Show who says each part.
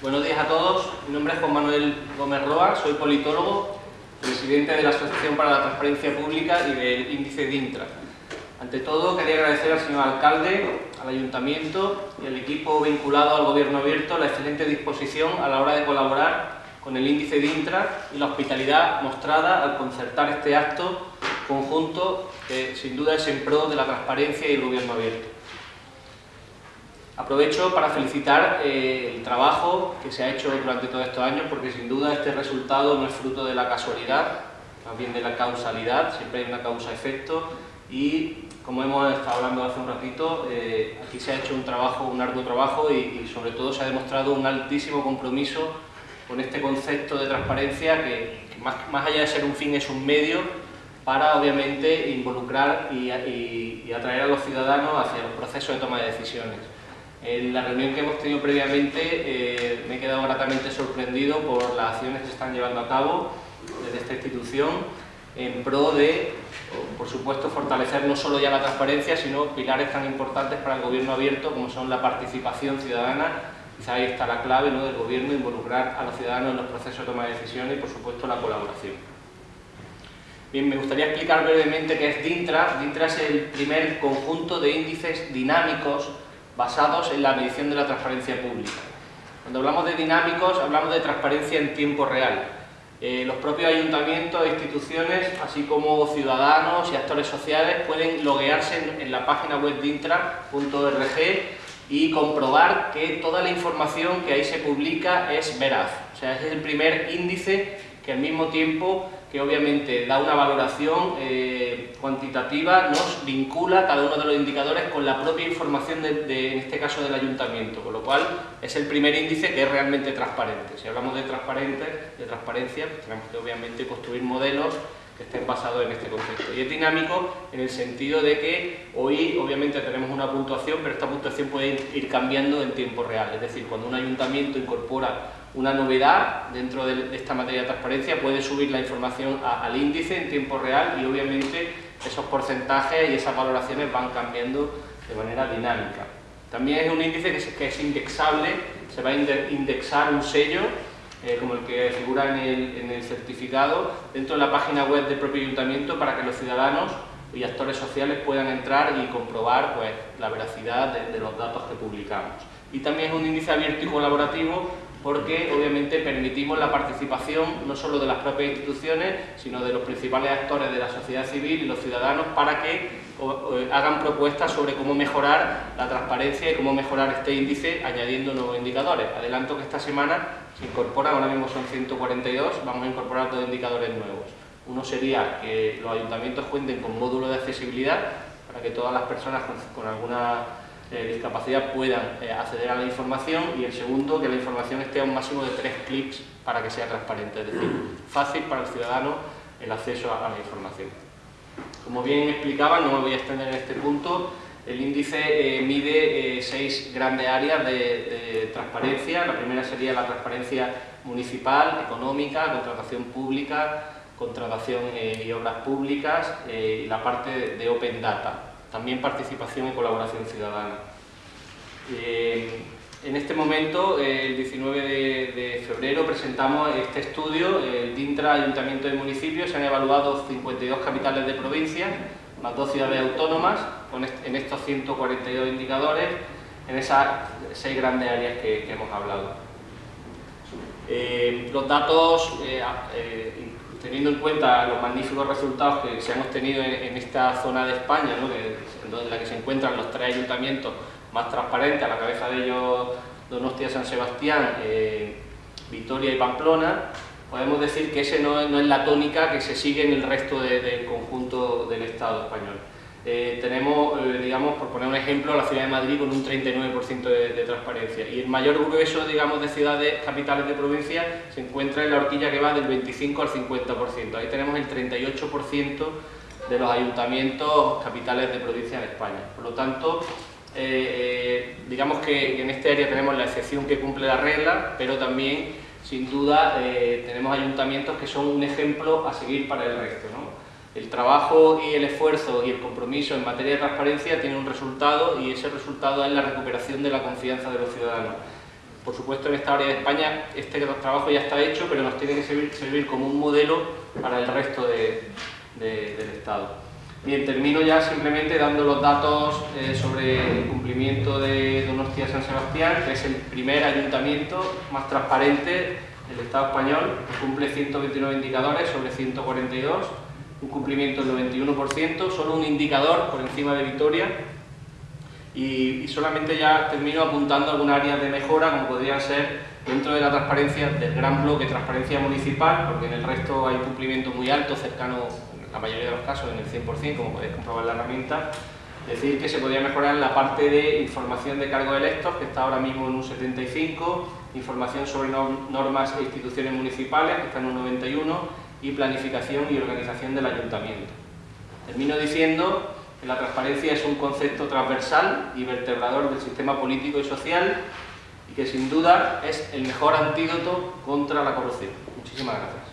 Speaker 1: Buenos días a todos, mi nombre es Juan Manuel Gómez Roa, soy politólogo, presidente de la Asociación para la Transparencia Pública y del índice DINTRA. Ante todo, quería agradecer al señor alcalde, al ayuntamiento y al equipo vinculado al gobierno abierto la excelente disposición a la hora de colaborar con el índice DINTRA y la hospitalidad mostrada al concertar este acto conjunto que sin duda es en pro de la transparencia y el gobierno abierto. Aprovecho para felicitar eh, el trabajo que se ha hecho durante todos estos años, porque sin duda este resultado no es fruto de la casualidad, más bien de la causalidad, siempre hay una causa-efecto, y como hemos estado hablando hace un ratito, eh, aquí se ha hecho un trabajo, un arduo trabajo, y, sobre todo se ha demostrado un altísimo compromiso con este concepto de transparencia que, más, allá de ser un fin es un medio para obviamente involucrar y atraer a los ciudadanos hacia los procesos de toma de decisiones. En la reunión que hemos tenido previamente eh, me he quedado gratamente sorprendido por las acciones que se están llevando a cabo desde esta institución en pro de, por supuesto, fortalecer no solo ya la transparencia, sino pilares tan importantes para el gobierno abierto como son la participación ciudadana, quizá ahí está la clave ¿no? del gobierno, involucrar a los ciudadanos en los procesos de toma de decisiones y, por supuesto, la colaboración. Bien, me gustaría explicar brevemente qué es DINTRA. DINTRA es el primer conjunto de índices dinámicos basados en la medición de la transparencia pública. Cuando hablamos de dinámicos, hablamos de transparencia en tiempo real. Eh, los propios ayuntamientos e instituciones, así como ciudadanos y actores sociales, pueden loguearse en, la página web de intra.org y comprobar que toda la información que ahí se publica es veraz. O sea, es el primer índice que al mismo tiempo que obviamente da una valoración eh, cuantitativa, nos vincula cada uno de los indicadores con la propia información, de, en este caso del ayuntamiento, con lo cual es el primer índice que es realmente transparente. Si hablamos de, transparente, de transparencia, pues tenemos que obviamente construir modelos que estén basados en este concepto. Y es dinámico en el sentido de que hoy obviamente tenemos una puntuación, pero esta puntuación puede ir cambiando en tiempo real. Es decir, cuando un ayuntamiento incorpora una novedad dentro de esta materia de transparencia, puede subir la información al índice en tiempo real y obviamente esos porcentajes y esas valoraciones van cambiando de manera dinámica. También es un índice que es, indexable, se va a indexar un sello eh, como el que figura en el, certificado dentro de la página web del propio ayuntamiento para que los ciudadanos y actores sociales puedan entrar y comprobar pues, la veracidad de los datos que publicamos. Y también es un índice abierto y colaborativo porque obviamente permitimos la participación no solo de las propias instituciones, sino de los principales actores de la sociedad civil y los ciudadanos para que hagan propuestas sobre cómo mejorar la transparencia y cómo mejorar este índice añadiendo nuevos indicadores. Adelanto que esta semana se incorporan, ahora mismo son 142, vamos a incorporar dos indicadores nuevos. Uno sería que los ayuntamientos cuenten con módulos de accesibilidad para que todas las personas con alguna eh, discapacidad puedan eh, acceder a la información y el segundo, que la información esté a un máximo de tres clics para que sea transparente, es decir, fácil para el ciudadano el acceso a, la información. Como bien explicaba, no me voy a extender en este punto, el índice eh, mide seis grandes áreas de, de, transparencia. La primera sería la transparencia municipal, económica, contratación pública, contratación y obras públicas y la parte de Open Data también participación y colaboración ciudadana. Eh, en este momento, el 19 de, febrero, presentamos este estudio, el DINTRA Ayuntamiento de Municipios, se han evaluado 52 capitales de provincia, más dos ciudades autónomas, en estos 142 indicadores, en esas seis grandes áreas que, hemos hablado. Eh, los datos eh, teniendo en cuenta los magníficos resultados que se han obtenido en, esta zona de España, en la que se encuentran los tres ayuntamientos más transparentes, a la cabeza de ellos Donostia, San Sebastián, eh, Vitoria y Pamplona, podemos decir que ese no, es la tónica que se sigue en el resto del conjunto del Estado español. Eh, tenemos, eh, digamos, por poner un ejemplo, la ciudad de Madrid con un 39% de, transparencia y el mayor grueso, digamos, de ciudades capitales de provincia se encuentra en la horquilla que va del 25 al 50%. Ahí tenemos el 38% de los ayuntamientos capitales de provincia en España. Por lo tanto, eh, digamos que en este área tenemos la excepción que cumple la regla, pero también, sin duda, tenemos ayuntamientos que son un ejemplo a seguir para el resto. ¿no? El trabajo y el esfuerzo y el compromiso en materia de transparencia tiene un resultado y ese resultado es la recuperación de la confianza de los ciudadanos. Por supuesto, en esta área de España este trabajo ya está hecho, pero nos tiene que servir, como un modelo para el resto del Estado. Bien, termino ya simplemente dando los datos eh, sobre el cumplimiento de Donostia San Sebastián, que es el primer ayuntamiento más transparente del Estado español, que cumple 129 indicadores sobre 142, un cumplimiento del 91%, solo un indicador por encima de Vitoria, y, solamente ya termino apuntando algunas áreas de mejora, como podrían ser dentro de la transparencia del gran bloque transparencia municipal, porque en el resto hay cumplimiento muy alto, cercano la mayoría de los casos en el 100%, como podéis comprobar en la herramienta, decir que se podría mejorar la parte de información de cargos electos, que está ahora mismo en un 75, información sobre normas e instituciones municipales, que está en un 91, y planificación y organización del ayuntamiento. Termino diciendo que la transparencia es un concepto transversal y vertebrador del sistema político y social y que sin duda es el mejor antídoto contra la corrupción. Muchísimas gracias.